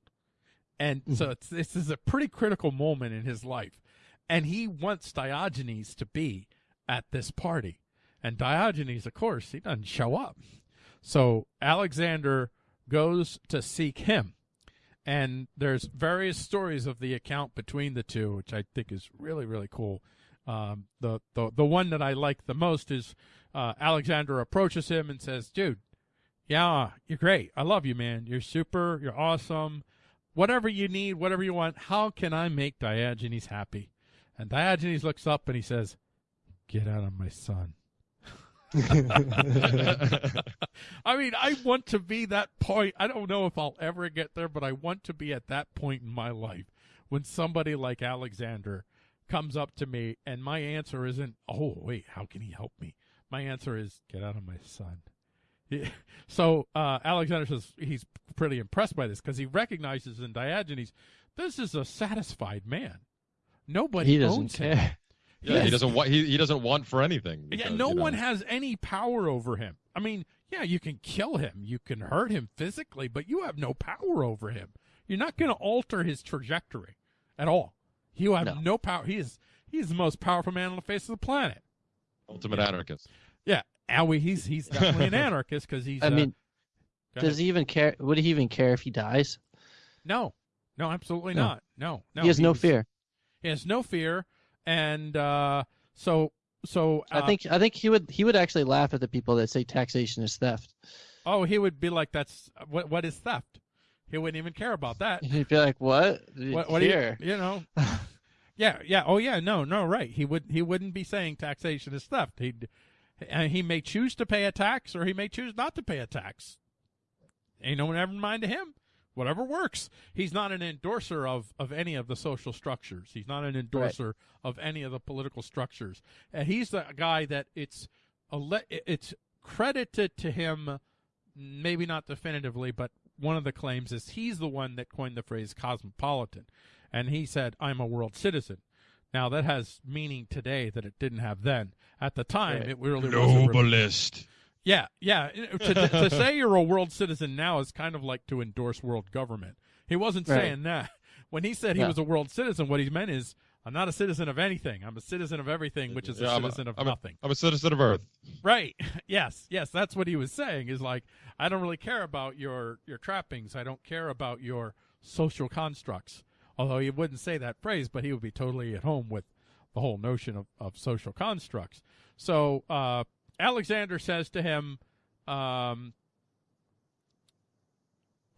And so it's, this is a pretty critical moment in his life. And he wants Diogenes to be at this party. And Diogenes, of course, he doesn't show up. So Alexander goes to seek him. And there's various stories of the account between the two, which I think is really, really cool. Um, the, the the one that I like the most is uh, Alexander approaches him and says, "Dude, yeah, you're great. I love you, man. You're super. You're awesome. Whatever you need, whatever you want. How can I make Diogenes happy?" And Diogenes looks up and he says, "Get out of my sun." I mean, I want to be that point. I don't know if I'll ever get there, but I want to be at that point in my life when somebody like Alexander comes up to me and my answer isn't, "Oh, wait, how can he help me?" My answer is, "Get out of my sun." So uh, Alexander says he's pretty impressed by this because he recognizes in Diogenes this is a satisfied man. Nobody he doesn't owns him. Care. Yeah, Yes. he doesn't want he, he doesn't want for anything. Yeah, no you know. one has any power over him. I mean, yeah, you can kill him, you can hurt him physically, but you have no power over him. You're not going to alter his trajectory at all. You have No. no, power. He is he's the most powerful man on the face of the planet. ultimate anarchist. Yeah, Owie, he's he's definitely an anarchist because he's. I uh, mean, does ahead. he even care? Would he even care if he dies? no, no, absolutely No. not. No, no, he has no he's- fear. He has no fear, and uh, so so. Uh, I think I think he would he would actually laugh at the people that say taxation is theft. oh, he would be like, "That's what? What is theft?" He wouldn't even care about that. He'd be like, "What? What, what do you, Here. you know? yeah, yeah. Oh, yeah. No, no. Right. He would. He wouldn't be saying taxation is theft. He'd. And he may choose to pay a tax, or he may choose not to pay a tax. Ain't no one ever mind to him. Whatever works. He's not an endorser of, of any of the social structures. He's not an endorser of any of the political structures. And he's the guy that it's it's credited to him, maybe not definitively, but one of the claims is he's the one that coined the phrase cosmopolitan. And he said, I'm a world citizen. Now that has meaning today that it didn't have then. At the time, Right. it really wasn't. re- Globalist. Yeah, yeah. To, to say you're a world citizen now is kind of like to endorse world government. He wasn't Right. saying that. When he said he Yeah. was a world citizen, what he meant is, I'm not a citizen of anything. I'm a citizen of everything, which is a Yeah, I'm citizen of I'm nothing. I'm a citizen of Earth. Right. Yes. Yes. That's what he was saying. Is like I don't really care about your your trappings. I don't care about your social constructs. Although he wouldn't say that phrase, but he would be totally at home with the whole notion of, of social constructs. So uh, Alexander says to him, um,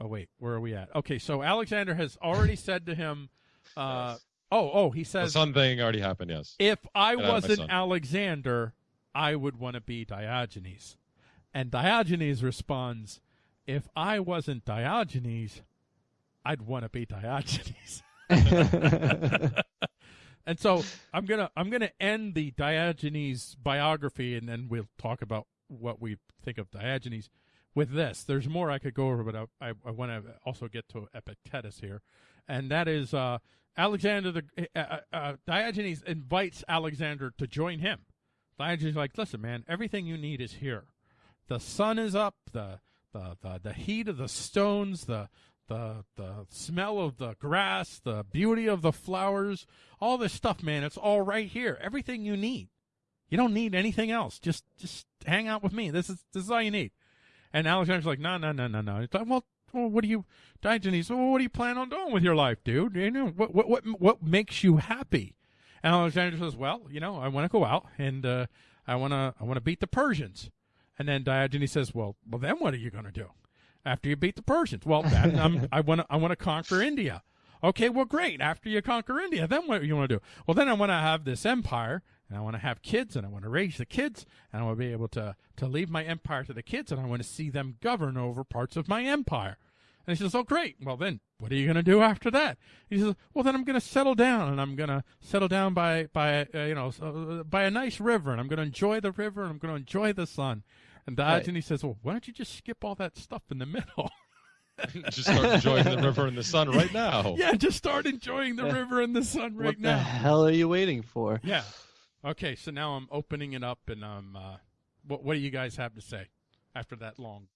"Oh wait, where are we at? Okay, so Alexander has already said to him, uh, "Oh, oh," he The says, sun thing already happened. Yes. if I Get out of my wasn't. Alexander, I would want to be Diogenes. And Diogenes responds, if I wasn't Diogenes, I'd want to be Diogenes. and so I'm gonna I'm gonna end the Diogenes biography, and then we'll talk about what we think of Diogenes with this. There's more I could go over, but I I, I want to also get to Epictetus here, and that is uh, Alexander the uh, uh, Diogenes invites Alexander to join him. Diogenes is like, listen, man, everything you need is here. The sun is up. The the the, the heat of the stones. The the the smell of the grass, the beauty of the flowers, all this stuff, man, it's all right here. Everything you need. You don't need anything else. Just just hang out with me. This is this is all you need. And Alexander's like, no, no, no, no, no. Like, well, well, what do you, Diogenes? Well, what do you plan on doing with your life, dude? You know, what what what what makes you happy? And Alexander says, well, you know, I want to go out and uh, I want to I want to beat the Persians. And then Diogenes says, well, well, then what are you going to do? After you beat the Persians. Well, then I'm, I want to I want to conquer India. Okay, well, great. After you conquer India, then what do you want to do? Well, then I want to have this empire, and I want to have kids, and I want to raise the kids, and I want to be able to to leave my empire to the kids, and I want to see them govern over parts of my empire. And he says, "Oh, great. Well, then what are you going to do after that?" He says, "Well, then I'm going to settle down, and I'm going to settle down by by uh, you know uh, by a nice river, and I'm going to enjoy the river, and I'm going to enjoy the sun." And Diogenes says, "Well, why don't you just skip all that stuff in the middle?" Just start enjoying the river and the sun right now. yeah, just start enjoying the river and the sun right now. what the hell are you waiting for? Yeah. Okay, so now I'm opening it up, and I'm. Uh, what What do you guys have to say after that long?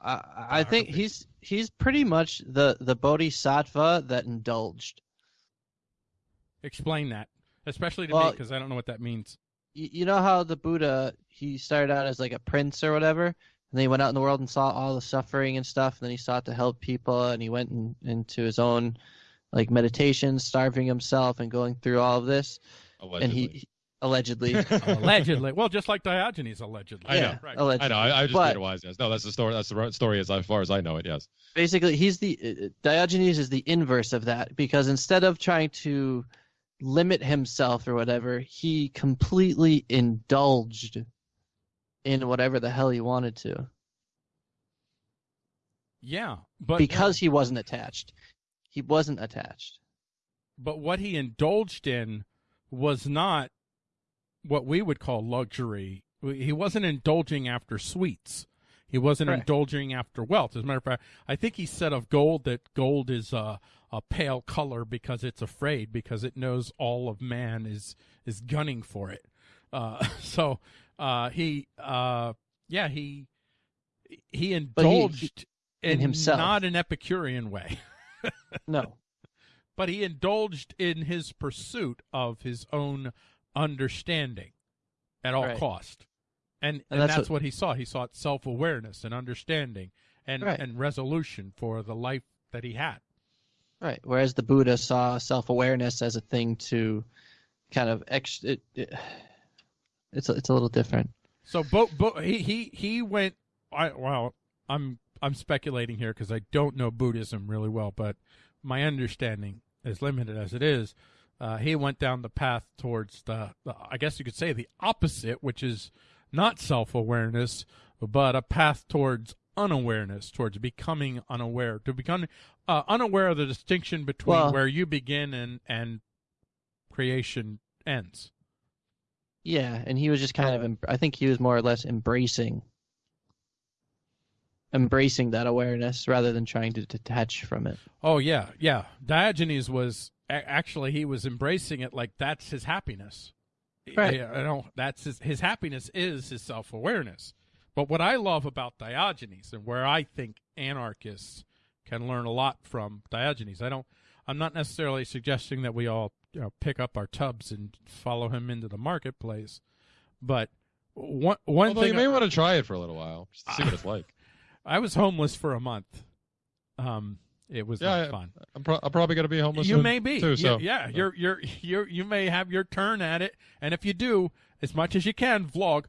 I, I think he's he's pretty much the the bodhisattva that indulged. Explain that, especially to me, because I don't know what that means. You, you know how the Buddha he started out as like a prince or whatever, and then he went out in the world and saw all the suffering and stuff, and then he sought to help people, and he went in, into his own like meditation, starving himself and going through all of this, Allegedly. and he he- allegedly. allegedly, well, just like Diogenes allegedly. I know. yeah, Right. allegedly. I know. I, I just But- made a wise guess. No, that's the story. That's the story as far as I know it. Yes. basically he's the uh, Diogenes is the inverse of that because instead of trying to limit himself or whatever, he completely indulged in whatever the hell he wanted to Yeah, but because he wasn't attached. He wasn't attached. but what he indulged in was not what we would call luxury. He wasn't indulging after sweets. He wasn't Correct. indulging after wealth. As a matter of fact, I think he said of gold that gold is a, a pale color because it's afraid, because it knows all of man is is gunning for it. Uh, so uh, he, uh, yeah, he he he- indulged in himself. not an Epicurean way No. but he indulged in his pursuit of his own understanding at all Right. cost and, and, And that's, that's what, what- he sought he sought self-awareness and understanding and, Right. and resolution for the life that he had Right. Whereas the Buddha saw self-awareness as a thing to kind of ex it, it it's a, it's a little different. so bo- bo- he, he he went I, well I'm I'm speculating here because I don't know Buddhism really well, but my understanding, as limited as it is, uh, he went down the path towards the, the, I guess you could say, the opposite, which is not self awareness, but a path towards unawareness, towards becoming unaware, to become uh, unaware of the distinction between Well- where you begin and and creation ends. Yeah, and he was just kind of. I think he was more or less embracing, embracing that awareness rather than trying to detach from it. Oh yeah, yeah. Diogenes was actually he was embracing it like that's his happiness. Right. I, I don't. That's his his happiness is his self awareness. But what I love about Diogenes and where I think anarchists can learn a lot from Diogenes, I don't. I'm not necessarily suggesting that we all you know, pick up our tubs and follow him into the marketplace, but one one Although thing you may want to try it for a little while, just to see what it's like. I was homeless for a month. Um, it was Yeah, not I- fun. I'm, pro- I'm probably going to be homeless. You may be. too. Yeah, So yeah, you're you're you're you may have your turn at it, and if you do, as much as you can, vlog.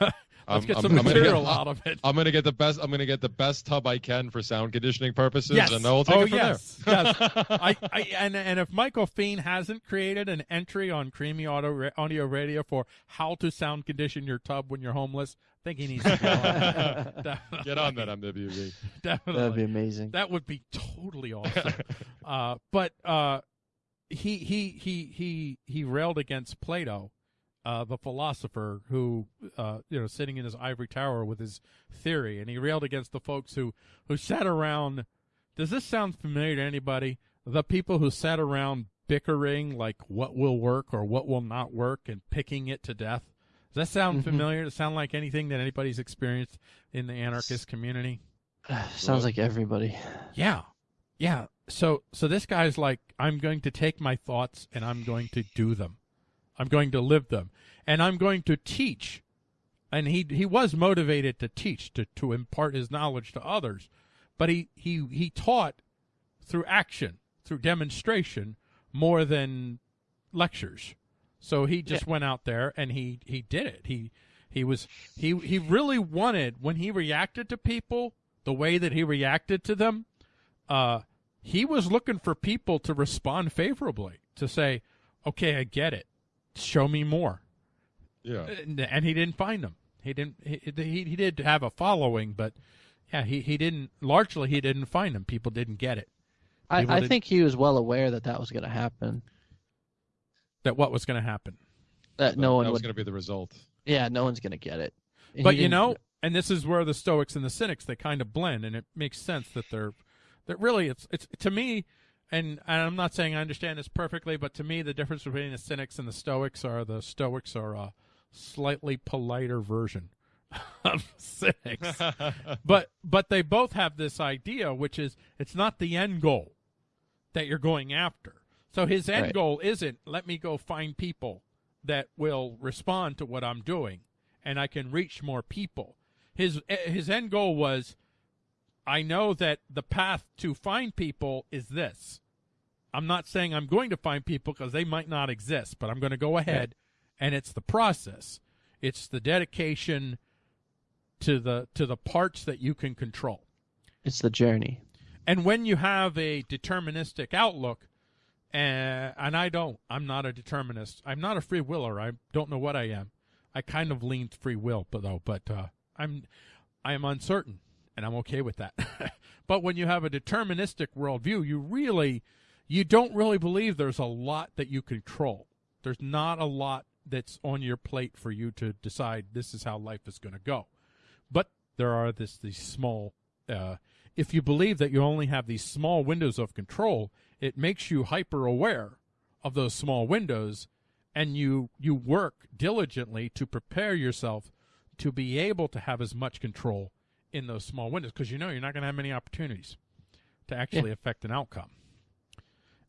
Let's I'm- get I'm- some I'm gonna material get- out of it. I'm going to get the best. I'm going to get the best tub I can for sound conditioning purposes, Yes. and then we'll take oh it from yes, there. yes. I, I and and if Michael Fiend hasn't created an entry on Creamy Auto Audio Radio for how to sound condition your tub when you're homeless, I think he needs to go on that. Get on that MWB. Definitely. That'd be amazing. That would be totally awesome. uh, but uh, he he he he he railed against Plato, uh, the philosopher who uh, you know sitting in his ivory tower with his theory, and he railed against the folks who who sat around. Does this sound familiar to anybody? The people who sat around bickering like what will work or what will not work and picking it to death. Does that sound Mhm. familiar? Does it sound like anything that anybody's experienced in the anarchist community? Sounds like everybody. Yeah. Yeah. So so this guy's like, I'm going to take my thoughts and I'm going to do them. I'm going to live them. And I'm going to teach. And he he was motivated to teach, to, to impart his knowledge to others. But he, he he taught through action, through demonstration, more than lectures. So he just went out there and he, he did it. He he was he he really wanted when he reacted to people the way that he reacted to them uh, he was looking for people to respond favorably, to say, "Okay, I get it. Show me more." Yeah. And, and he didn't find them. He didn't. He, he he did have a following, but yeah, he he didn't. Largely, he didn't find them. People didn't get it. I, People I did- think he was well aware that that was going to happen. That what was going to happen. That no that one was going to be the result. Yeah, no one's going to get it. And but you know, and this is where the Stoics and the Cynics they kind of blend, and it makes sense that they're that really it's it's to me, and, and I'm not saying I understand this perfectly, but to me the difference between the Cynics and the Stoics are the Stoics are a slightly politer version of Cynics, but but they both have this idea, which is it's not the end goal that you're going after. So his end Right. goal isn't let me go find people that will respond to what I'm doing and I can reach more people. His eh, his end goal was I know that the path to find people is this. I'm not saying I'm going to find people because they might not exist, but I'm going to go ahead and it's the process. It's the dedication to the to the parts that you can control. it's the journey. And when you have a deterministic outlook, uh, and I don't, I'm not a determinist. I'm not a free willer. I don't know what I am. I kind of lean free will, but though, but uh, I'm, I am uncertain, and I'm okay with that. but when you have a deterministic worldview, you really, you don't really believe there's a lot that you control. There's not a lot that's on your plate for you to decide this is how life is going to go. But there are this these small uh, if you believe that you only have these small windows of control, it makes you hyper aware of those small windows and you you work diligently to prepare yourself to be able to have as much control in those small windows because you know you're not going to have many opportunities to actually affect an outcome.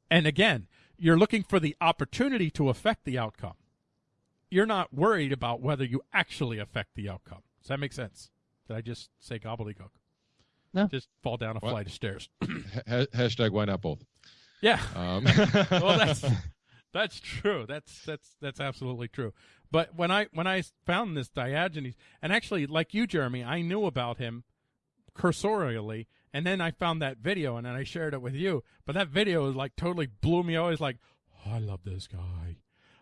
And again, you're looking for the opportunity to affect the outcome. You're not worried about whether you actually affect the outcome. Does that make sense? Did I just say gobbledygook? No. Just fall down a What? flight of stairs. Hashtag why not both? yeah. Um, well, that's that's true. That's that's that's absolutely true. But when I when I found this Diogenes, and actually, like you, Jeremy, I knew about him cursorially, and then I found that video, and then I shared it with you. But that video was like totally blew me away. It's like, oh, I love this guy.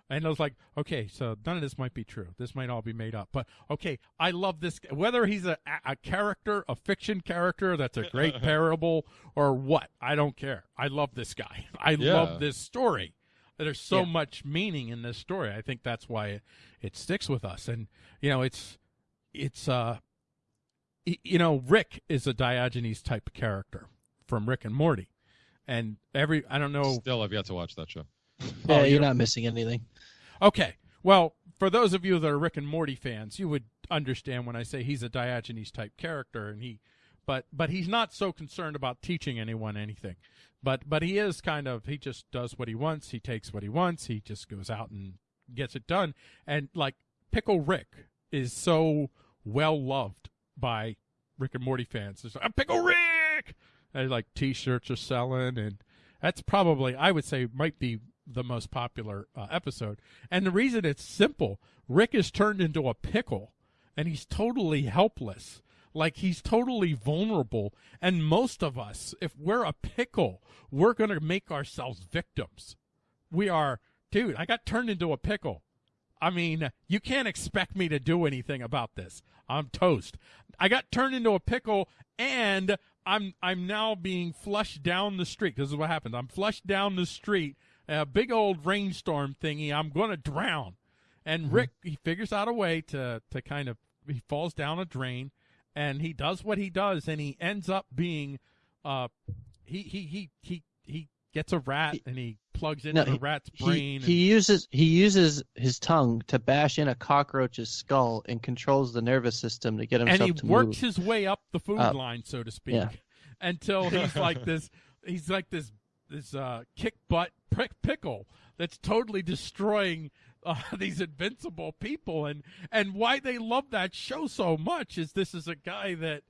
And I was like, okay, so none of this might be true. This might all be made up. But okay, I love this. Whether he's a, a character, a fiction character that's a great parable, or what, I don't care. I love this guy. I Yeah. love this story. There's so Yeah. much meaning in this story. I think that's why it, it sticks with us. And you know, it's it's uh, you know, Rick is a Diogenes type of character from Rick and Morty, and every I don't know Still, I've yet to watch that show. Yeah, Oh, you're you're- not missing anything. Okay. Well, for those of you that are Rick and Morty fans, you would understand when I say he's a Diogenes type character and he but but he's not so concerned about teaching anyone anything. But but he is kind of he just does what he wants, he takes what he wants, he just goes out and gets it done. And like Pickle Rick is so well loved by Rick and Morty fans. It's like, "I'm Pickle Rick and like t-shirts are selling and that's probably I would say might be the most popular uh, episode. And the reason it's simple, Rick is turned into a pickle and he's totally helpless. Like he's totally vulnerable. And most of us, if we're a pickle, we're going to make ourselves victims. We are, dude, I got turned into a pickle. I mean, you can't expect me to do anything about this. I'm toast. I got turned into a pickle and I'm I'm now being flushed down the street. This is what happened. I'm flushed down the street, a big old rainstorm thingy. I'm going to drown. And mm-hmm. Rick he figures out a way to to kind of he falls down a drain and he does what he does and he ends up being uh he he he he he gets a rat and he plugs into No, the he- rat's He, brain and- he uses he uses his tongue to bash in a cockroach's skull and controls the nervous system to get him. and himself he to works move. his way up the food Up. line, so to speak, Yeah. until he's like this. He's like this this uh, kick butt prick pickle that's totally destroying uh, these invincible people. And and why they love that show so much is this is a guy that,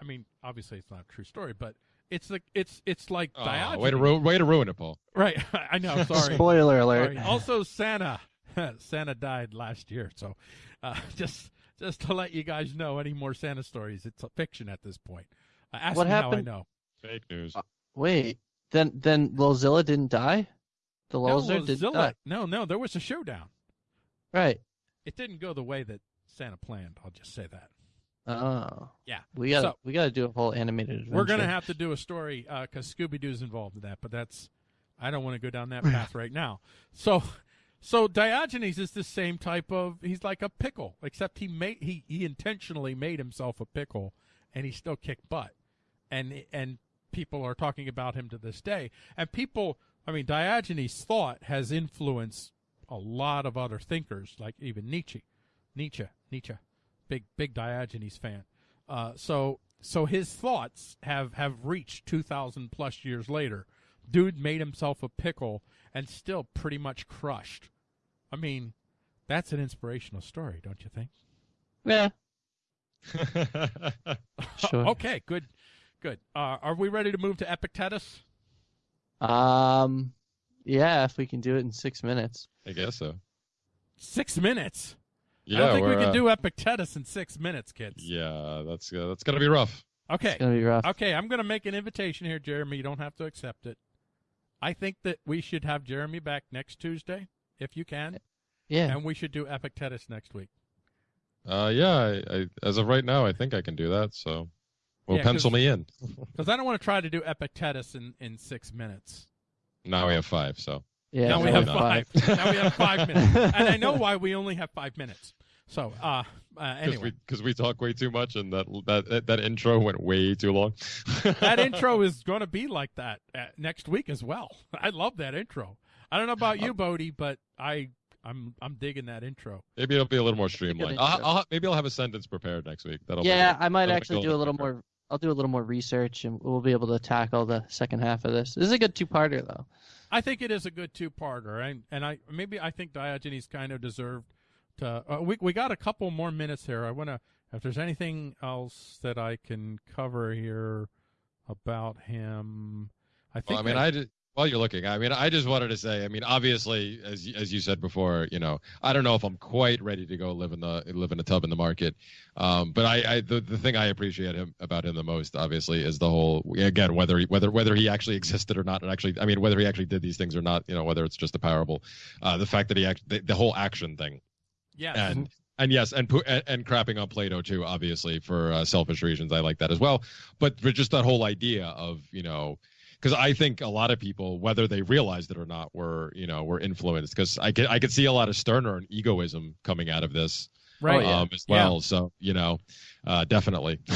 I mean, obviously it's not a true story, but it's like it's it's like Oh, Diogenes. way to ru- way to ruin it, Paul. right? I know. Sorry. Spoiler alert. Sorry. Also, Santa, Santa died last year, so uh, just just to let you guys know, any more Santa stories? It's a fiction at this point. Uh, ask What me how I know. Fake news. Wait, then then Lilzilla didn't die? The No, Lilzer didn't die. no, no, there was a showdown. Right. It didn't go the way that Santa planned. I'll just say that. Oh. Yeah. We got to So- we got to do a whole animated adventure. We're gonna have to do a story uh, because Scooby Doo's involved in that, but that's I don't want to go down that path right now. So, so Diogenes is the same type of he's like a pickle, except he made he he intentionally made himself a pickle, and he still kicked butt, and and people are talking about him to this day, and people. I mean, Diogenes' thought has influenced a lot of other thinkers, like even Nietzsche, Nietzsche, Nietzsche, big big Diogenes fan. Uh, so so his thoughts have have reached 2000 plus years later. Dude made himself a pickle and still pretty much crushed. I mean that's an inspirational story don't you think? Yeah. Sure. okay good good. Uh, are we ready to move to epictetus? Um yeah, if we can do it in 6 minutes. I guess so. six minutes Yeah, i don't think we can uh, do epictetus in six minutes kids Yeah, that's uh, that's gonna be rough. okay It's going to be rough. okay i'm going to make an invitation here jeremy you don't have to accept it i think that we should have jeremy back next tuesday if you can Yeah. and we should do epictetus next week Uh, yeah, I, I, as of right now, I think I can do that. So, we'll Yeah, 'cause- pencil me in. because i don't want to try to do epictetus in, in six minutes Now we have five. So, Yeah. now we have no. five. now we have five minutes, and I know why we only have five minutes. So, uh, uh because anyway, we because we talk way too much, and that that that intro went way too long. that intro is going to be like that uh, next week as well. I love that intro. I don't know about you, Bodie, but I I'm I'm digging that intro. Maybe it'll be a little more streamlined. I'll. I'll maybe I'll have a sentence prepared next week. That'll yeah, be, I might that'll actually do a little quicker. more I'll do a little more research and we'll be able to tackle the second half of this. This is a good two-parter though. I think it is a good two-parter, and and I maybe I think Diogenes kind of deserved to. Uh, we we got a couple more minutes here. I want to. If there's anything else that I can cover here about him, I think. Well, I mean, I, did, While you're looking, I mean, I just wanted to say, I mean, obviously, as as you said before, you know, I don't know if I'm quite ready to go live in the live in a tub in the market, um, but I, I the, the thing I appreciate him about him the most, obviously, is the whole again whether he, whether whether he actually existed or not, and actually, I mean, whether he actually did these things or not, you know, whether it's just a parable, uh, the fact that he act the, the whole action thing, yeah, and and yes, and and, and crapping on Plato too, obviously for uh, selfish reasons. I like that as well. But for just that whole idea of you know, because I think a lot of people, whether they realized it or not, were you know were influenced. Because I could I could see a lot of Stirner and egoism coming out of this right. yeah. um, as well. So you know, uh, definitely.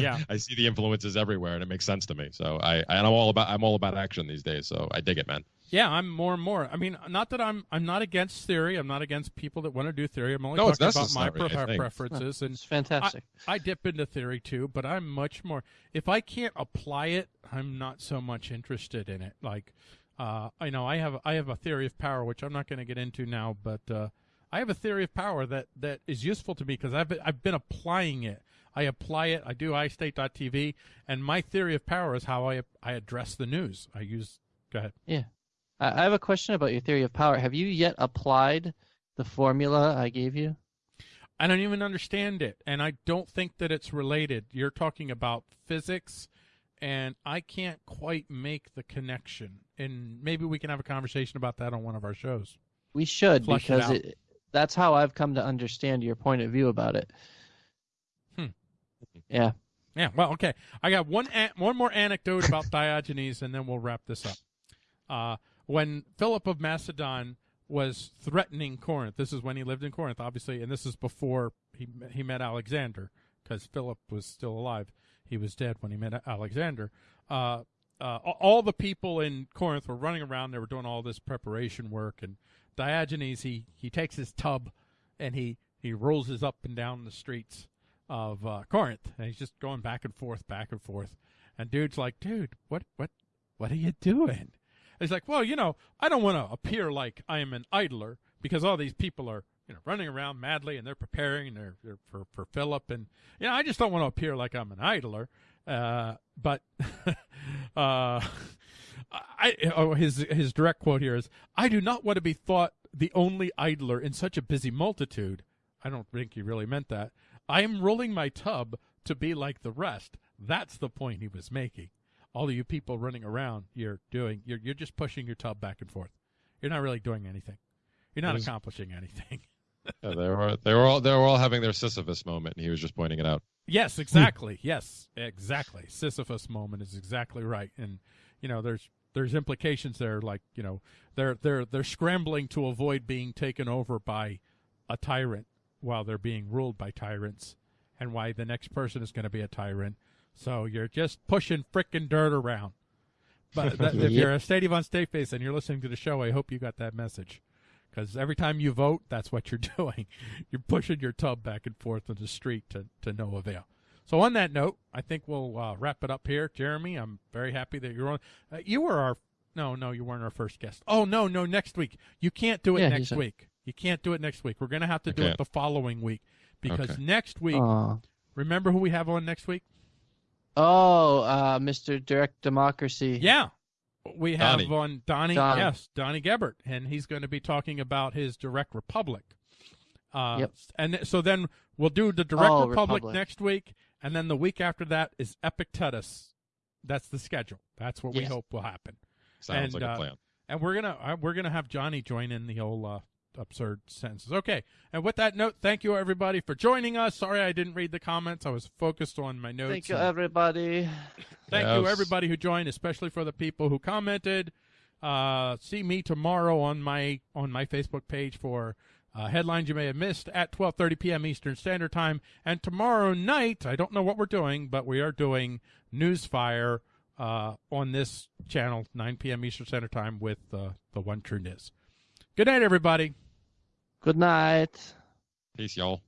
Yeah. I see the influences everywhere, and it makes sense to me. So I and I'm all about I'm all about action these days. So I dig it, man. Yeah, I'm more and more. I mean, not that I'm I'm not against theory. I'm not against people that want to do theory. I'm only No, talking about my necessary, I pre- think. preferences and It's fantastic. I dip into theory too, but I'm much more. If I can't apply it, I'm not so much interested in it. Like, uh, I know I have I have a theory of power, which I'm not going to get into now, but uh, I have a theory of power that that is useful to me because I've been, I've been applying it. I apply it. I do iState.tv, and my theory of power is how I I address the news. I use. Go ahead. I I have a question about your theory of power. Have you yet applied the formula I gave you? I don't even understand it, and I don't think that it's related. You're talking about physics, and I can't quite make the connection. And maybe we can have a conversation about that on one of our shows. We should Flush because out. it, that's how I've come to understand your point of view about it. Hmm. Yeah. Yeah, well, okay. I got one one more anecdote about Diogenes, and then we'll wrap this up. Uh, when Philip of Macedon was threatening Corinth, this is when he lived in Corinth, obviously, and this is before he he met Alexander, because Philip was still alive. He was dead when he met Alexander. Uh, uh, all the people in Corinth were running around. They were doing all this preparation work, and Diogenes he he takes his tub and he he rolls his up and down the streets of uh, Corinth, and he's just going back and forth, back and forth. And dude's like, "Dude, what what what are you doing?" He's like, "Well, you know, I don't want to appear like I am an idler because all these people are." You know, running around madly, and they're preparing and they're, they're for for Philip, and you know, I just don't want to appear like I'm an idler. Uh, but uh, I oh, his his direct quote here is, "I do not want to be thought the only idler in such a busy multitude." I don't think he really meant that. I am rolling my tub to be like the rest. That's the point he was making. All of you people running around, you're doing, you're you're just pushing your tub back and forth. You're not really doing anything. You're not was- accomplishing anything. Yeah, they were they were all they were all having their Sisyphus moment, and he was just pointing it out. Yes, exactly. yes, exactly. Sisyphus moment is exactly right. And you know, there's there's implications there like, you know, they're they're they're scrambling to avoid being taken over by a tyrant while they're being ruled by tyrants and why the next person is going to be a tyrant. So you're just pushing frickin' dirt around. But that, if Yep. you're a Stadium on State Face and you're listening to the show, I hope you got that message. Because every time you vote, that's what you're doing. You're pushing your tub back and forth on the street to, to no avail. So on that note, I think we'll uh, wrap it up here. Jeremy, I'm very happy that you're on. Uh, you were our no, no, you weren't our first guest. Oh no, no, next week. You can't do it Yeah, next week. You can't do it next week. We're gonna have to do Okay. it the following week because Okay. next week. Aw. Remember who we have on next week? Oh, uh, Mr. Direct Democracy. Yeah. We have Donnie. on Donnie, Donnie. yes, Donnie Gebert, and he's going to be talking about his direct republic. Uh, Yep. And so then we'll do the direct Oh, republic, Republic. next week, and then the week after that is Epictetus. That's the schedule. That's what we hope will happen. Sounds And, like uh, a plan. And we're gonna uh, we're gonna have Johnny join in the whole uh, absurd sentences. Okay. And with that note, thank you everybody for joining us. Sorry I didn't read the comments. I was focused on my notes. Thank you, everybody. Thank you, everybody who joined, especially for the people who commented. Uh, see me tomorrow on my on my Facebook page for uh, headlines you may have missed at 12:30 p.m. Eastern Standard Time. And tomorrow night, I don't know what we're doing, but we are doing Newsfire uh, on this channel, 9 p.m. Eastern Standard Time with uh, the One True Niz. Good night, everybody. Good night. Peace, y'all.